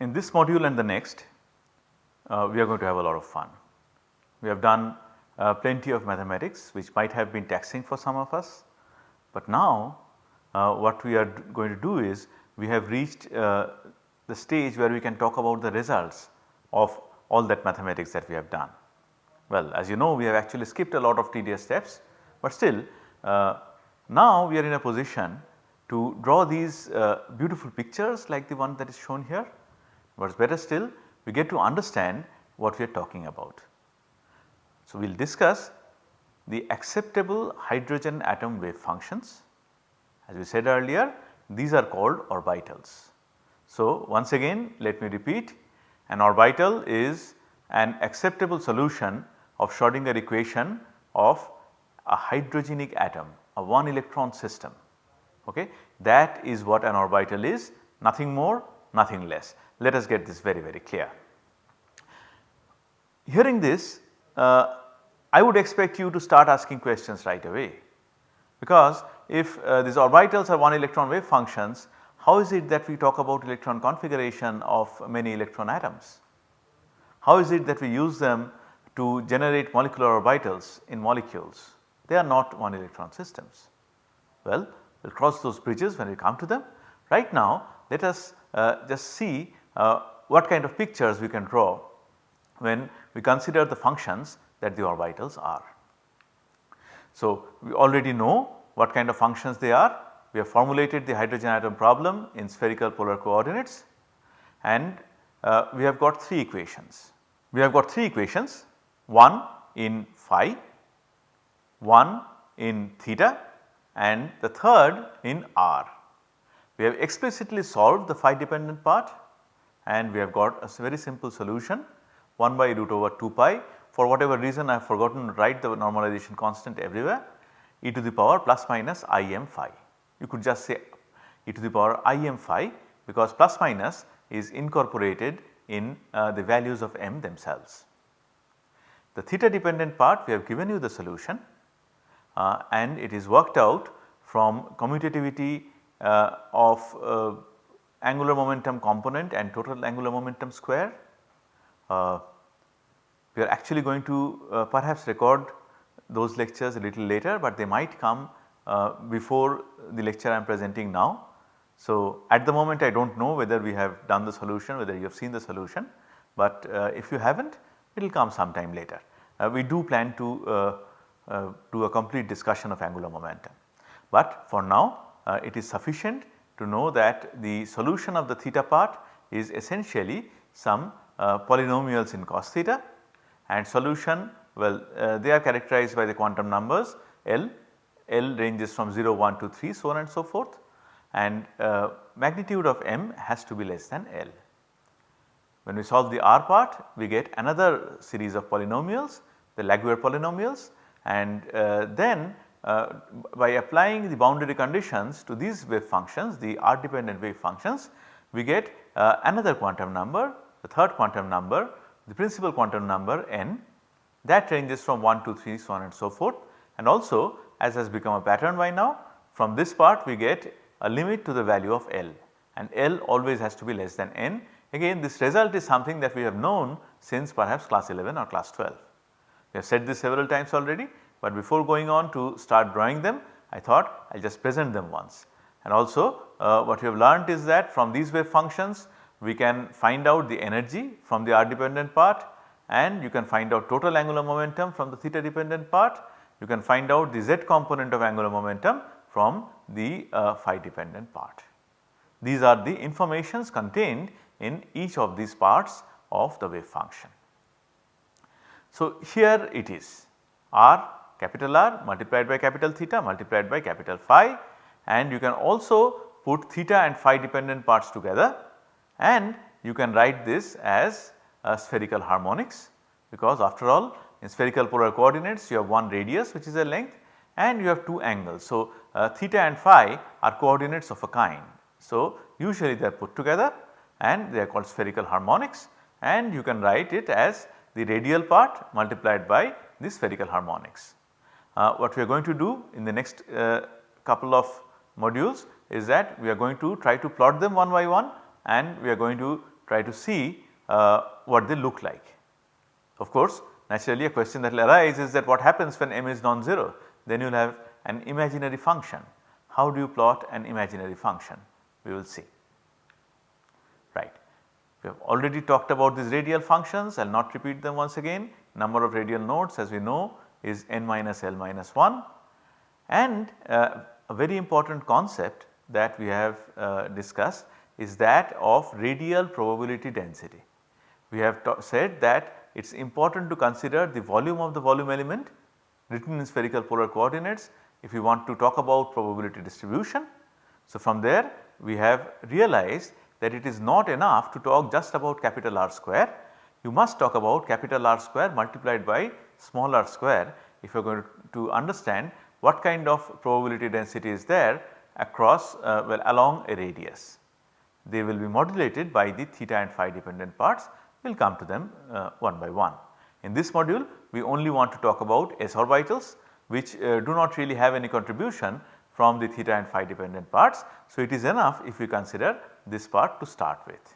in this module and the next uh, we are going to have a lot of fun. We have done uh, plenty of mathematics which might have been taxing for some of us, but now uh, what we are going to do is we have reached uh, the stage where we can talk about the results of all that mathematics that we have done. Well as you know we have actually skipped a lot of tedious steps, but still uh, now we are in a position to draw these uh, beautiful pictures like the one that is shown here. What is better still we get to understand what we are talking about. So, we will discuss the acceptable hydrogen atom wave functions. As we said earlier these are called orbitals. So, once again let me repeat an orbital is an acceptable solution of Schrodinger equation of a hydrogenic atom a one electron system okay. That is what an orbital is nothing more nothing less. Let us get this very very clear. Hearing this uh, I would expect you to start asking questions right away because if uh, these orbitals are one electron wave functions how is it that we talk about electron configuration of many electron atoms? How is it that we use them to generate molecular orbitals in molecules? They are not one electron systems. Well, we will cross those bridges when we come to them. Right now let us just see uh, what kind of pictures we can draw when we consider the functions that the orbitals are. So, we already know what kind of functions they are. We have formulated the hydrogen atom problem in spherical polar coordinates and uh, we have got 3 equations. We have got 3 equations one in phi, one in theta and the third in r. We have explicitly solved the phi dependent part and we have got a very simple solution 1 by root over 2 pi for whatever reason I have forgotten to write the normalization constant everywhere e to the power plus minus i m phi. You could just say e to the power i m phi because plus minus is incorporated in uh, the values of m themselves. The theta dependent part we have given you the solution uh, and it is worked out from commutativity of uh, angular momentum component and total angular momentum square. Uh, we are actually going to uh, perhaps record those lectures a little later, but they might come uh, before the lecture I am presenting now. So, at the moment I do not know whether we have done the solution, whether you have seen the solution, but if you have not it will come sometime later. we do plan to uh, do a complete discussion of angular momentum. But for now uh, it is sufficient to know that the solution of the theta part is essentially some uh, polynomials in cos theta and solution well they are characterized by the quantum numbers L, L ranges from 0, 1 to 3 so on and so forth and uh, magnitude of m has to be less than L. When we solve the R part we get another series of polynomials the Laguerre polynomials and uh, then uh, by applying the boundary conditions to these wave functions the R dependent wave functions we get uh, another quantum number the third quantum number the principal quantum number n that ranges from 1 to 3 so on and so forth and also as has become a pattern by now from this part we get a limit to the value of L and L always has to be less than n. Again this result is something that we have known since perhaps class 11 or class 12. We have said this several times already, but before going on to start drawing them I thought I will just present them once. And also uh, what we have learnt is that from these wave functions we can find out the energy from the r dependent part and you can find out total angular momentum from the theta dependent part. You can find out the z component of angular momentum from the uh, phi dependent part. These are the informations contained in each of these parts of the wave function. So, here it is r capital R multiplied by capital theta multiplied by capital phi and you can also put theta and phi dependent parts together and you can write this as a spherical harmonics because after all in spherical polar coordinates you have one radius which is a length and you have two angles. So, uh, theta and phi are coordinates of a kind. So, usually they are put together and they are called spherical harmonics and you can write it as the radial part multiplied by the spherical harmonics. Uh, what we are going to do in the next uh, couple of modules is that we are going to try to plot them one by one and we are going to try to see uh, what they look like. Of course, naturally a question that will arise is that what happens when m is non-zero then you will have an imaginary function. How do you plot an imaginary function? We will see. Right. We have already talked about these radial functions I will not repeat them once again. Number of radial nodes as we know is n minus l minus 1 and uh, a very important concept that we have uh, discussed is that of radial probability density. We have said that it is important to consider the volume of the volume element written in spherical polar coordinates if we want to talk about probability distribution. So, from there we have realized that it is not enough to talk just about capital R square, you must talk about capital R square multiplied by small r square if you are going to understand what kind of probability density is there across uh, well along a radius. They will be modulated by the theta and phi dependent parts we will come to them uh, one by one. In this module we only want to talk about s orbitals which uh, do not really have any contribution from the theta and phi dependent parts. So, it is enough if we consider this part to start with.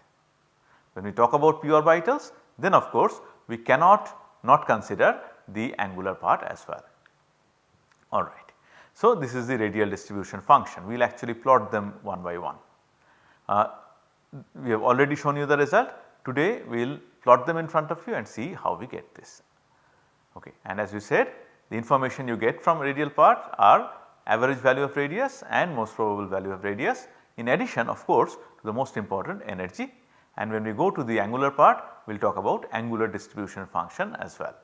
When we talk about p orbitals then of course we cannot not consider the angular part as well. Alright. So, this is the radial distribution function we will actually plot them one by one. Uh, we have already shown you the result today we will plot them in front of you and see how we get this. Okay. And as we said the information you get from radial part are average value of radius and most probable value of radius in addition of course to the most important energy and when we go to the angular part we will talk about angular distribution function as well.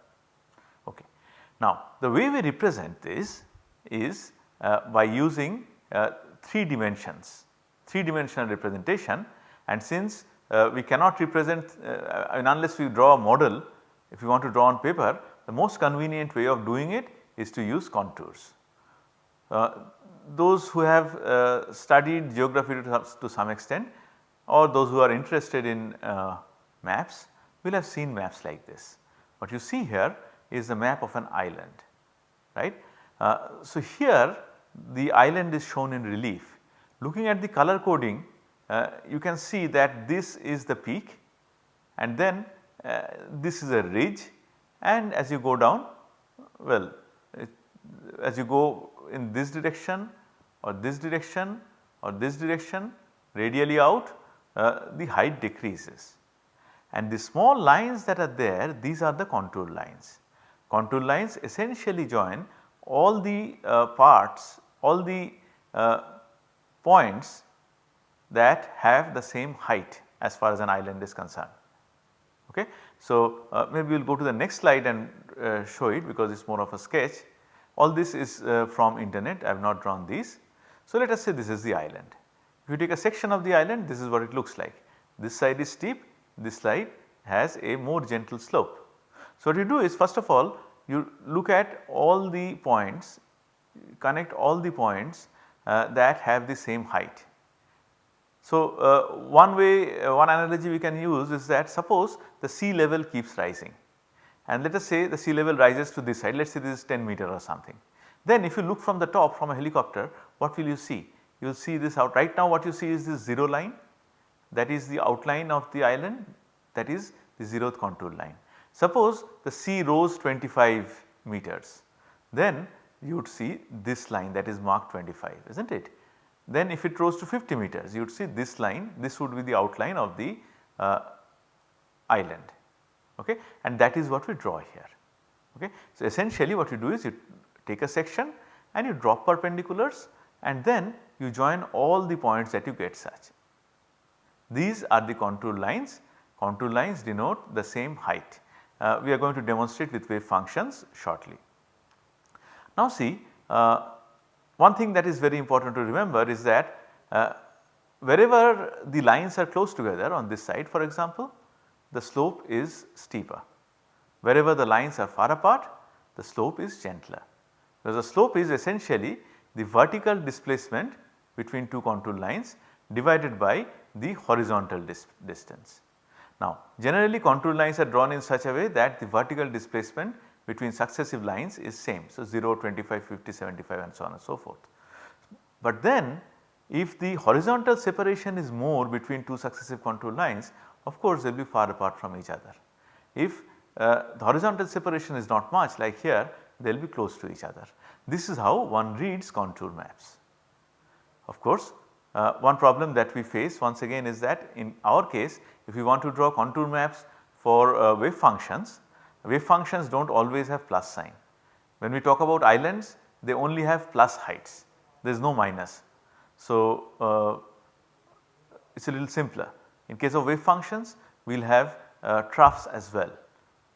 Now the way we represent this is uh, by using uh, 3 dimensions, 3 dimensional representation and since uh, we cannot represent uh, unless we draw a model if you want to draw on paper the most convenient way of doing it is to use contours. Uh, those who have uh, studied geography to, some extent or those who are interested in uh, maps will have seen maps like this. What you see here is the map of an island right. Uh, so, here the island is shown in relief. Looking at the color coding uh, you can see that this is the peak and then uh, this is a ridge and as you go down well it, as you go in this direction or this direction or this direction radially out uh, the height decreases. And the small lines that are there these are the contour lines. Contour lines essentially join all the uh, parts all the uh, points that have the same height as far as an island is concerned. Okay. So, uh, maybe we will go to the next slide and uh, show it because it is more of a sketch. All this is uh, from internet I have not drawn these. So, let us say this is the island. If you take a section of the island this is what it looks like. This side is steep, this side has a more gentle slope. So, what you do is first of all you look at all the points, connect all the points uh, that have the same height so, uh, one way uh, one analogy we can use is that suppose the sea level keeps rising and let us say the sea level rises to this side let us say this is 10 meter or something. Then if you look from the top from a helicopter what will you see? You will see this out right now what you see is this 0 line that is the outline of the island that is the zeroth contour line. Suppose the sea rose 25 meters then you would see this line that is marked 25 is not it then if it rose to 50 meters you would see this line this would be the outline of the uh, island okay and that is what we draw here okay. So essentially what you do is you take a section and you drop perpendiculars and then you join all the points that you get such. These are the contour lines, contour lines denote the same height. Uh, we are going to demonstrate with wave functions shortly. Now see uh, one thing that is very important to remember is that uh, wherever the lines are close together on this side for example, the slope is steeper. Wherever the lines are far apart, the slope is gentler. Because the slope is essentially the vertical displacement between two contour lines divided by the horizontal dis distance. Now generally contour lines are drawn in such a way that the vertical displacement between successive lines is same. So, 0, 25, 50, 75 and so on and so forth. But then if the horizontal separation is more between two successive contour lines of course they will be far apart from each other. If uh, the horizontal separation is not much like here they will be close to each other. This is how one reads contour maps. Of course uh, one problem that we face once again is that in our case if you want to draw contour maps for uh, wave functions, wave functions do not always have plus sign. When we talk about islands they only have plus heights there is no minus. So, uh, it is a little simpler. In case of wave functions we will have uh, troughs as well.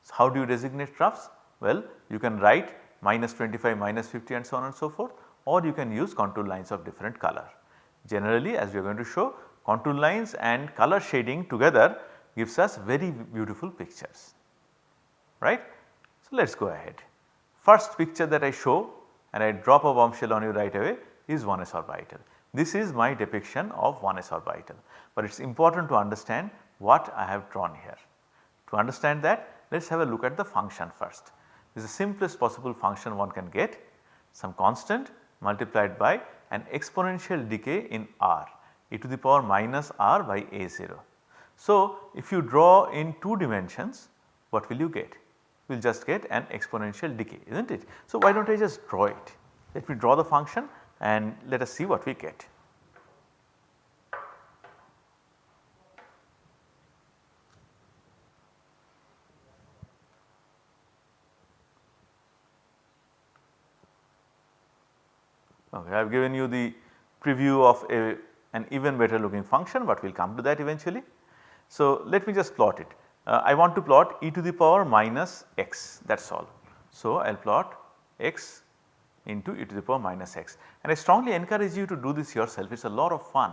So, how do you designate troughs? Well, you can write minus 25, minus 50 and so on and so forth or you can use contour lines of different color. Generally as we are going to show contour lines and color shading together gives us very beautiful pictures right. So, let us go ahead. First picture that I show and I drop a bombshell on you right away is 1s orbital. This is my depiction of 1s orbital, but it is important to understand what I have drawn here. To understand that let us have a look at the function first. This is the simplest possible function one can get some constant multiplied by an exponential decay in r e to the power minus r by a0. So, if you draw in 2 dimensions what will you get? We will just get an exponential decay is not it. So, why do not I just draw it? Let me draw the function and let us see what we get. Okay, I have given you the preview of a, an even better looking function but we will come to that eventually. So, let me just plot it. Uh, I want to plot e to the power minus x that is all. So, I will plot x into e to the power minus x and I strongly encourage you to do this yourself it is a lot of fun.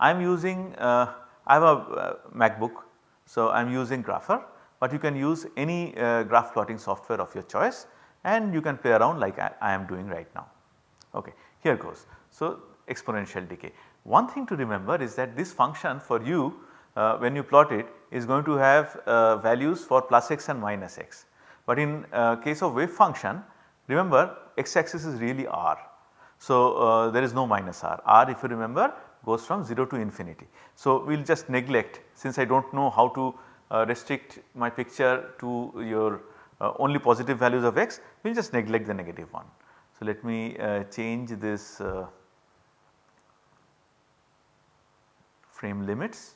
I am using uh, I have a uh, MacBook so I am using Grapher but you can use any uh, graph plotting software of your choice and you can play around like I, I am doing right now. Okay, here goes. So, exponential decay. One thing to remember is that this function for you uh, when you plot it is going to have uh, values for plus x and minus x. But in uh, case of wave function remember x axis is really r. So, uh, there is no minus r, r if you remember goes from 0 to infinity. So, we will just neglect since I do not know how to uh, restrict my picture to your uh, only positive values of x, we will just neglect the negative one. So, let me change this uh, frame limits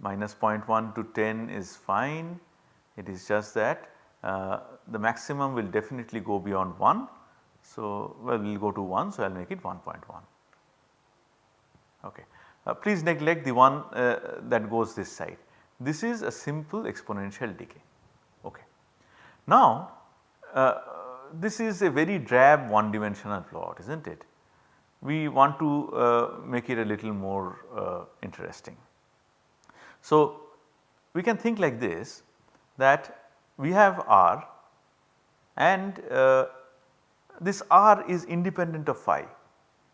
minus 0.1 to 10 is fine it is just that uh, the maximum will definitely go beyond 1. So, well we will go to 1 so I will make it 1.1 okay. Uh, please neglect the one uh, that goes this side this is a simple exponential decay okay. Now uh, this is a very drab one dimensional plot is not it. We want to uh, make it a little more uh, interesting. So, we can think like this that we have R and uh, this R is independent of phi.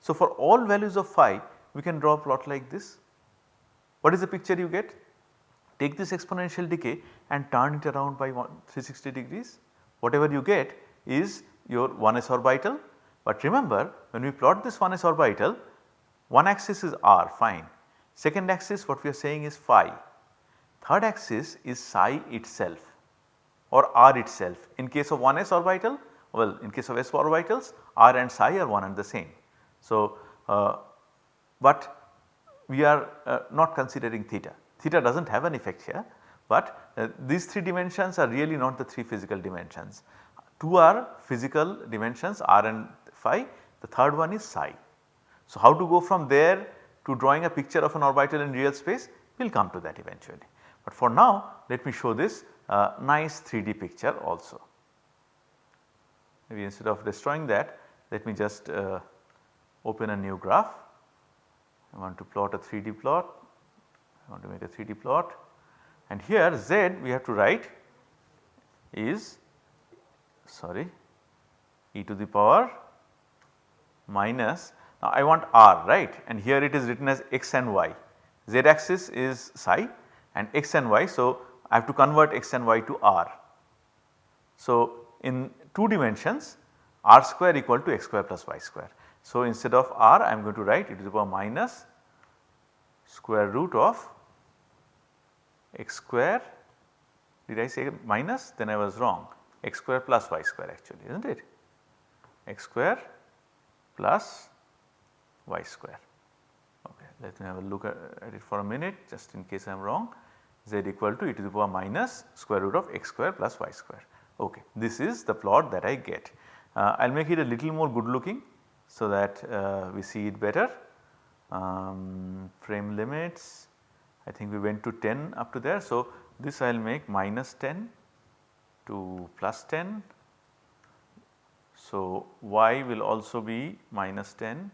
So, for all values of phi we can draw a plot like this. What is the picture you get? Take this exponential decay and turn it around by 360 degrees. Whatever you get is your 1s orbital. But remember when we plot this one 1s orbital one axis is r fine, second axis what we are saying is phi, third axis is psi itself or r itself. In case of 1s orbital well in case of s orbitals r and psi are one and the same. So, uh, but we are uh, not considering theta, theta does not have an effect here but uh, these 3 dimensions are really not the 3 physical dimensions. 2 are physical dimensions r and phi, the third one is psi. So, how to go from there to drawing a picture of an orbital in real space we will come to that eventually. But for now let me show this uh, nice 3D picture also. Maybe instead of destroying that let me just uh, open a new graph. I want to plot a 3D plot, I want to make a 3D plot and here z we have to write is sorry e to the power minus now I want r right and here it is written as x and y z axis is psi and x and y. So, I have to convert x and y to r. So, in 2 dimensions r square equal to x square plus y square. So, instead of r I am going to write e to the power minus square root of x square did I say minus then I was wrong x square plus y square actually is not it x square plus y square. Okay, let me have a look at it for a minute just in case I am wrong z equal to e to the power minus square root of x square plus y square. Okay, this is the plot that I get. Uh, I will make it a little more good looking so that uh, we see it better. Um, frame limits I think we went to 10 up to there. So, this I will make minus 10 to plus 10. So, y will also be minus 10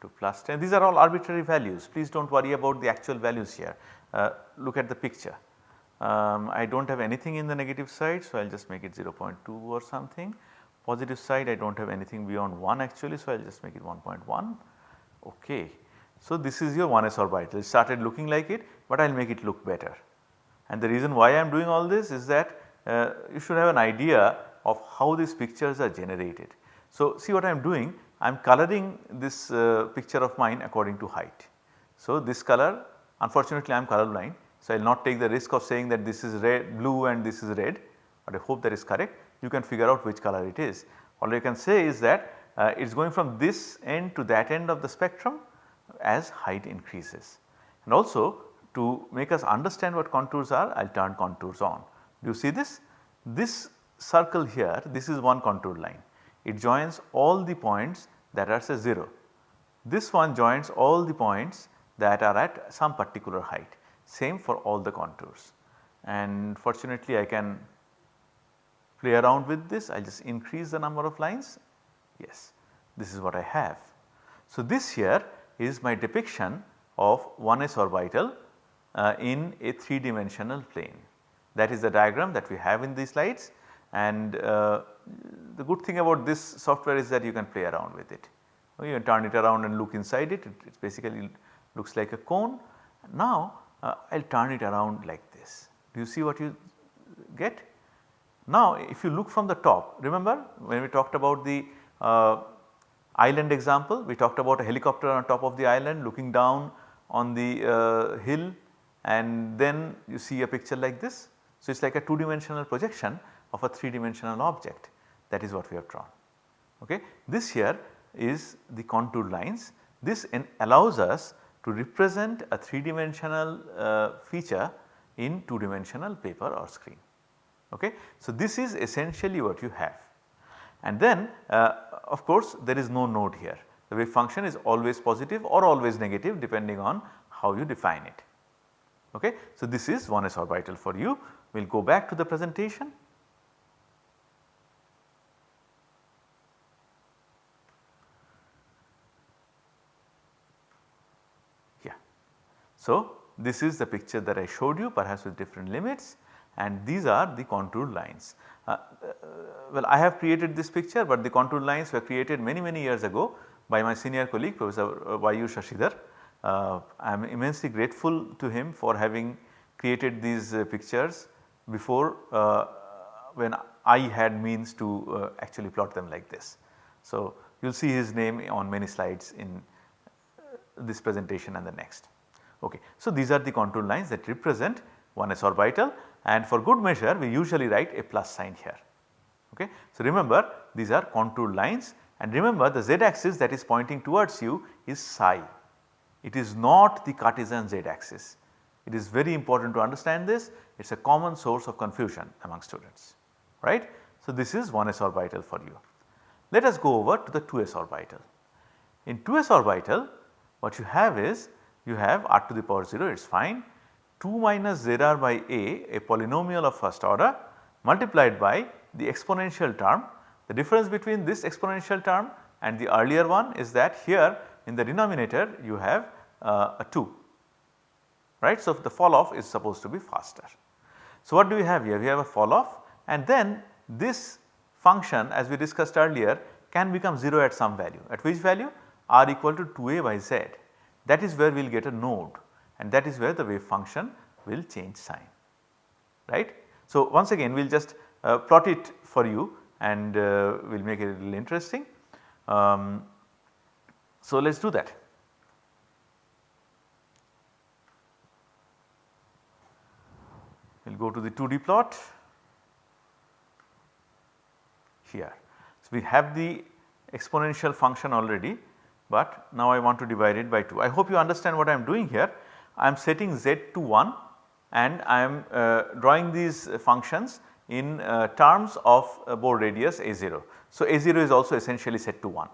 to plus 10 these are all arbitrary values. Please do not worry about the actual values here. Uh, look at the picture. Um, I do not have anything in the negative side so I will just make it 0.2 or something. Positive side I do not have anything beyond 1 actually so I will just make it 1.1 ok. So, this is your 1s orbital. It started looking like it but I will make it look better. And the reason why I am doing all this is that uh, you should have an idea of how these pictures are generated. So, see what I am doing I am coloring this uh, picture of mine according to height. So, this color unfortunately I am color blind. So, I will not take the risk of saying that this is red blue and this is red but I hope that is correct you can figure out which color it is. All you can say is that uh, it is going from this end to that end of the spectrum as height increases. And also to make us understand what contours are I will turn contours on. Do you see this? This circle here this is one contour line it joins all the points that are say 0. This one joins all the points that are at some particular height same for all the contours and fortunately I can play around with this I will just increase the number of lines yes this is what I have. So, this here is my depiction of 1s orbital uh, in a 3 dimensional plane that is the diagram that we have in these slides and uh, the good thing about this software is that you can play around with it. You can turn it around and look inside it, it, it basically looks like a cone. Now uh, I will turn it around like this. Do you see what you get? Now if you look from the top, remember when we talked about the uh, island example, we talked about a helicopter on top of the island looking down on the uh, hill and then you see a picture like this. So it is like a 2 dimensional projection of a 3 dimensional object that is what we have drawn. Okay. This here is the contour lines this allows us to represent a 3 dimensional uh, feature in 2 dimensional paper or screen. Okay. So, this is essentially what you have and then uh, of course there is no node here the wave function is always positive or always negative depending on how you define it. Okay. So, this is 1s orbital for you we will go back to the presentation. Yeah. So, this is the picture that I showed you perhaps with different limits and these are the contour lines. Uh, uh, well I have created this picture but the contour lines were created many many years ago by my senior colleague Professor uh, Vayu Shashidhar. Uh, I am immensely grateful to him for having created these uh, pictures before uh, when I had means to actually plot them like this. So, you will see his name on many slides in this presentation and the next. Okay. So, these are the contour lines that represent 1s orbital and for good measure we usually write a plus sign here. Okay. So, remember these are contour lines and remember the z axis that is pointing towards you is psi. It is not the Cartesian z axis. It is very important to understand this it is a common source of confusion among students right. So, this is 1s orbital for you. Let us go over to the 2s orbital. In 2s orbital what you have is you have r to the power 0 it is fine 2 minus zr by a a polynomial of first order multiplied by the exponential term. The difference between this exponential term and the earlier one is that here in the denominator you have uh, a 2 right. So, the fall off is supposed to be faster. So, what do we have here? We have a fall off and then this function as we discussed earlier can become 0 at some value at which value r equal to 2a by z that is where we will get a node and that is where the wave function will change sign right. So, once again we will just uh, plot it for you and uh, we will make it a little interesting. Um, so, let us do that. Go to the 2D plot here. So, we have the exponential function already, but now I want to divide it by 2. I hope you understand what I am doing here. I am setting z to 1 and I am uh, drawing these functions in uh, terms of uh, radius a0. So, a0 is also essentially set to 1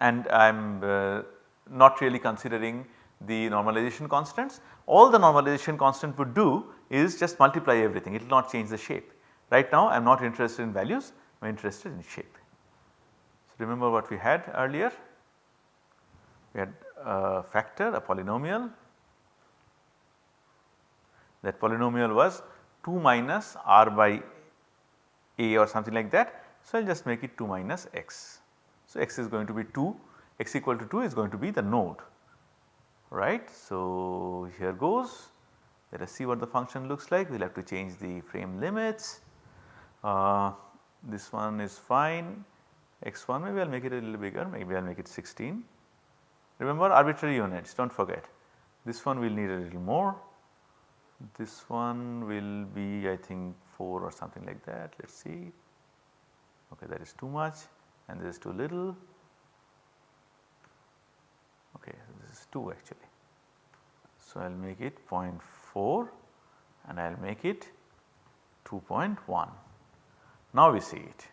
and I am uh, not really considering the normalization constants. All the normalization constant would do is just multiply everything it will not change the shape. Right now I am not interested in values I am interested in shape. So, remember what we had earlier we had a factor a polynomial that polynomial was 2 minus r by a or something like that. So, I will just make it 2 minus x. So, x is going to be 2 x equal to 2 is going to be the node right. So, here goes. Let us see what the function looks like. We will have to change the frame limits. Uh, this one is fine. X1 maybe I will make it a little bigger. Maybe I will make it 16. Remember arbitrary units do not forget. This one will need a little more. This one will be I think 4 or something like that. Let us see. Okay that is too much and this is too little okay this is 2 actually. So, I will make it 0.4 and I will make it 2.1. Now we see it.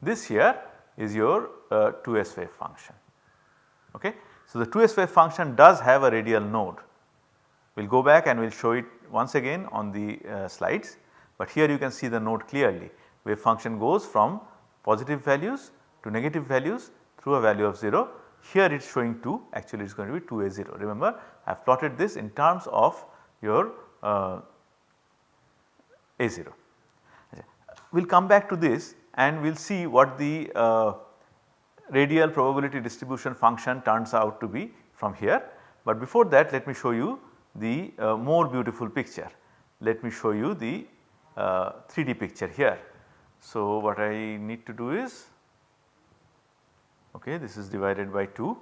This here is your uh, 2s wave function. Okay. So, the 2s wave function does have a radial node. We will go back and we will show it once again on the uh, slides, but here you can see the node clearly wave function goes from positive values to negative values through a value of 0. Here it is showing 2 actually it is going to be 2 a 0. Remember I have plotted this in terms of your uh, a 0. We will come back to this and we will see what the uh, radial probability distribution function turns out to be from here. But before that let me show you the uh, more beautiful picture. Let me show you the uh, 3D picture here. So, what I need to do is okay this is divided by 2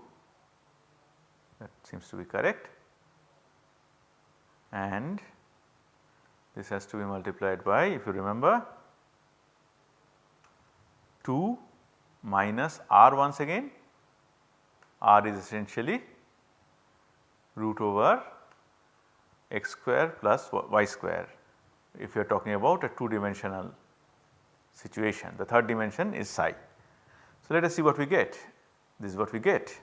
that seems to be correct. And this has to be multiplied by if you remember 2 minus r once again. R is essentially root over x square plus y square. If you are talking about a 2 dimensional situation the third dimension is psi. So, let us see what we get. This is what we get.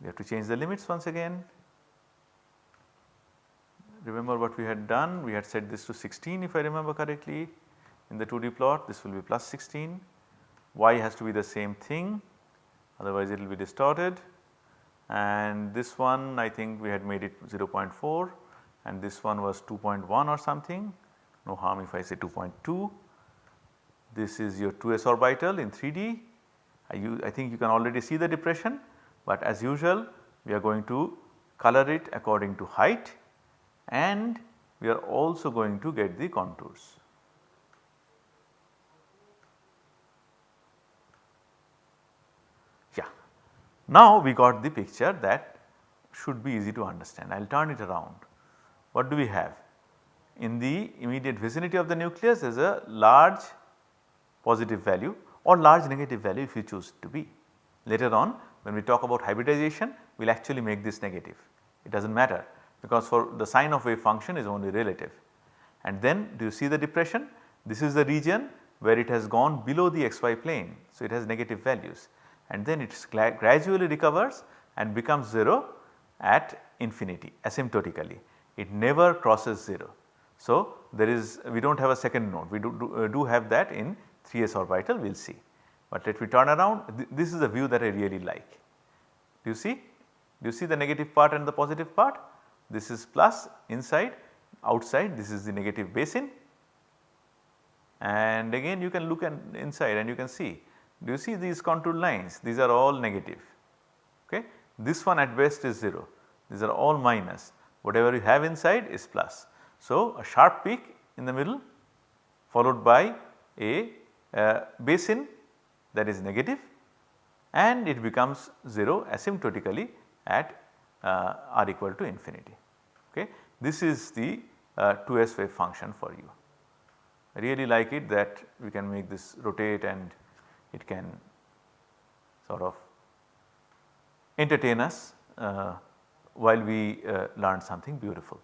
We have to change the limits once again. Remember what we had done? We had set this to 16 if I remember correctly. In the 2D plot this will be plus 16 y has to be the same thing otherwise it will be distorted. And this one I think we had made it 0.4 and this one was 2.1 or something. No harm if I say 2.2. This is your 2s orbital in 3D I, use, I think you can already see the depression but as usual we are going to color it according to height and we are also going to get the contours. Yeah. Now we got the picture that should be easy to understand. I will turn it around. What do we have? In the immediate vicinity of the nucleus is a large positive value or large negative value if you choose to be. Later on when we talk about hybridization we will actually make this negative. It does not matter because for the sign of wave function is only relative. And then do you see the depression? This is the region where it has gone below the xy plane. So, it has negative values and then it gradually recovers and becomes 0 at infinity asymptotically. It never crosses 0. So, there is we do not have a second node we do, do, uh, do have that in 3s orbital we will see. But let me turn around Th this is a view that I really like. Do you see? Do you see the negative part and the positive part? This is plus inside outside this is the negative basin and again you can look at inside and you can see do you see these contour lines these are all negative okay. This one at best is 0 these are all minus whatever you have inside is plus. So, a sharp peak in the middle followed by a basin that is negative and it becomes 0 asymptotically at uh, r equal to infinity. Okay. This is the uh, 2s wave function for you. I really like it that we can make this rotate and it can sort of entertain us uh, while we uh, learn something beautiful.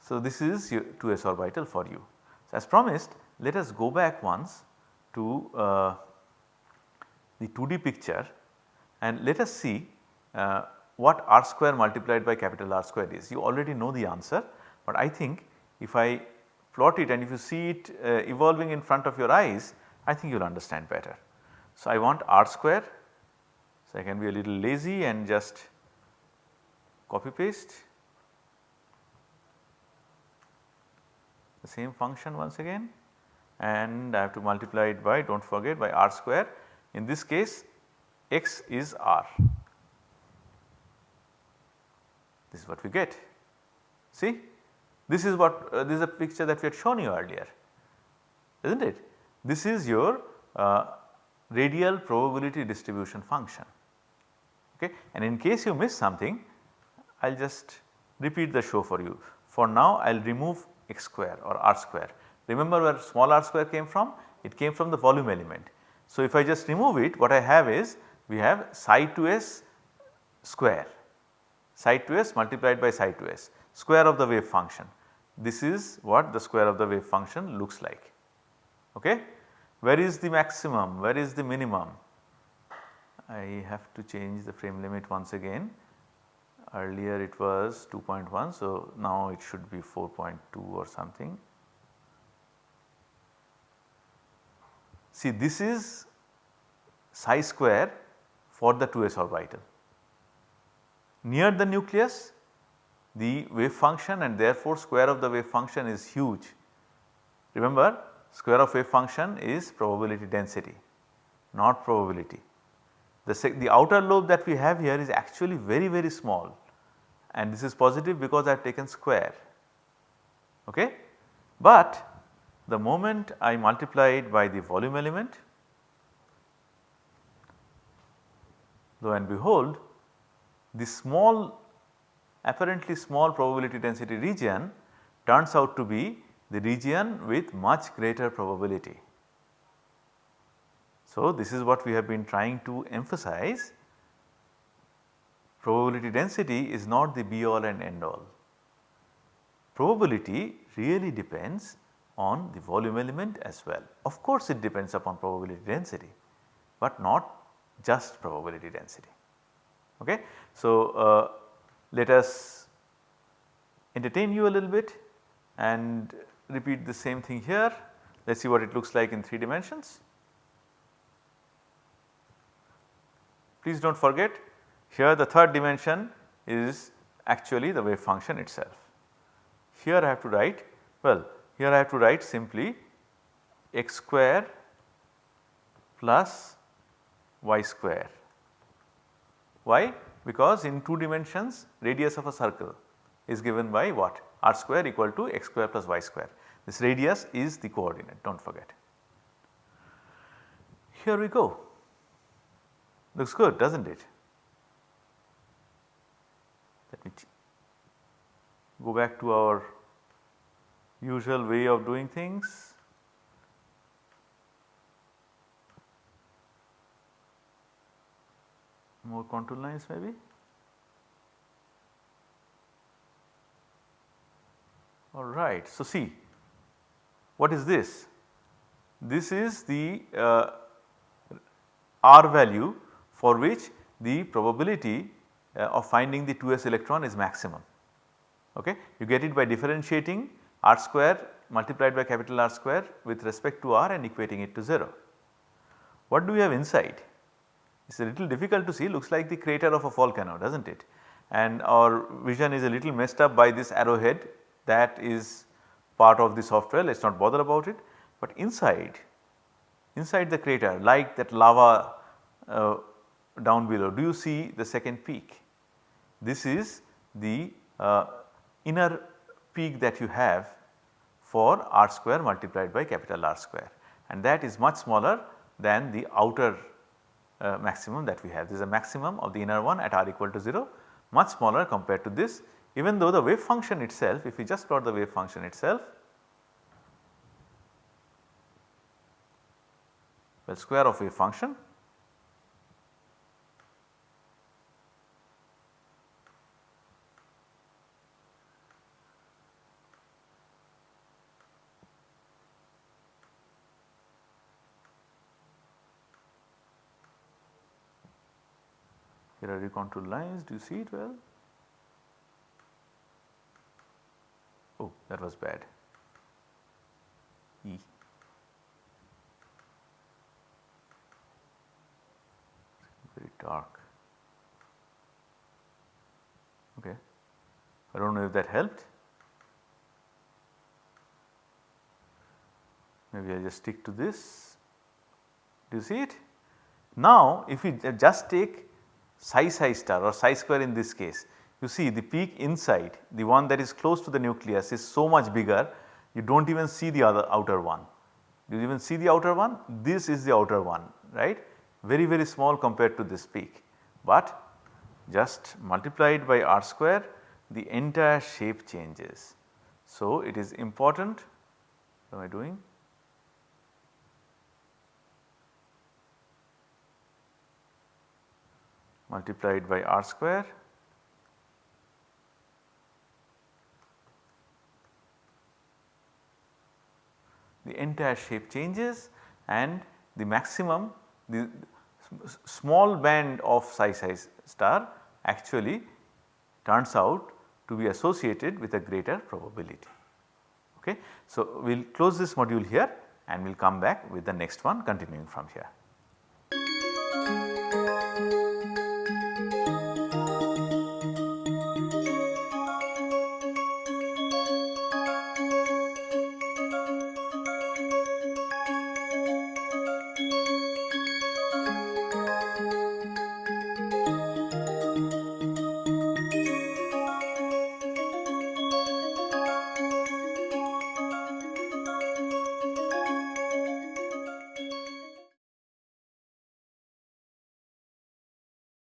So, this is your 2s orbital for you. So, as promised let us go back once to uh, the 2D picture and let us see uh, what r square multiplied by capital R square is. You already know the answer, but I think if I plot it and if you see it uh, evolving in front of your eyes, I think you will understand better. So, I want r square, so I can be a little lazy and just copy paste the same function once again and I have to multiply it by do not forget by r square. In this case x is r. This is what we get. See this is what uh, this is a picture that we had shown you earlier is not it. This is your uh, radial probability distribution function okay and in case you miss something I will just repeat the show for you. For now I will remove x square or r square Remember where small r square came from? It came from the volume element. So, if I just remove it what I have is we have psi 2s square psi 2s multiplied by psi 2s square of the wave function. This is what the square of the wave function looks like. Okay? Where is the maximum? Where is the minimum? I have to change the frame limit once again. Earlier it was 2.1 so now it should be 4.2 or something. See this is psi square for the 2s orbital. Near the nucleus the wave function and therefore square of the wave function is huge. Remember square of wave function is probability density not probability. The, the outer lobe that we have here is actually very very small and this is positive because I have taken square okay. But the moment I multiply it by the volume element lo and behold the small apparently small probability density region turns out to be the region with much greater probability. So, this is what we have been trying to emphasize probability density is not the be all and end all. Probability really depends on the volume element as well. Of course, it depends upon probability density, but not just probability density. Okay. So, uh, let us entertain you a little bit and repeat the same thing here. Let us see what it looks like in 3 dimensions. Please do not forget here the third dimension is actually the wave function itself. Here I have to write well here I have to write simply x square plus y square. Why? Because in 2 dimensions radius of a circle is given by what? r square equal to x square plus y square. This radius is the coordinate do not forget. Here we go looks good does not it. Let me go back to our usual way of doing things. More contour lines maybe. Alright. So, see what is this? This is the uh, R value for which the probability uh, of finding the 2s electron is maximum. Okay. You get it by differentiating r square multiplied by capital R square with respect to r and equating it to 0. What do we have inside? It is a little difficult to see looks like the crater of a volcano does not it and our vision is a little messed up by this arrowhead that is part of the software let us not bother about it. But inside, inside the crater like that lava uh, down below do you see the second peak? This is the uh, inner peak that you have for r square multiplied by capital R square and that is much smaller than the outer uh, maximum that we have. There is a maximum of the inner one at r equal to 0 much smaller compared to this even though the wave function itself if we just plot the wave function itself well square of wave function Here are recontour lines, do you see it well? Oh, that was bad. E. Very dark. Okay. I do not know if that helped. Maybe I just stick to this. Do you see it? Now, if we just take psi psi star or psi square in this case, you see the peak inside the one that is close to the nucleus is so much bigger you do not even see the other outer one. Do you even see the outer one? This is the outer one right very very small compared to this peak, but just multiplied by r square the entire shape changes. So, it is important what am I doing? Multiplied by r square the entire shape changes and the maximum the small band of psi psi star actually turns out to be associated with a greater probability. Okay. So, we will close this module here and we will come back with the next one continuing from here.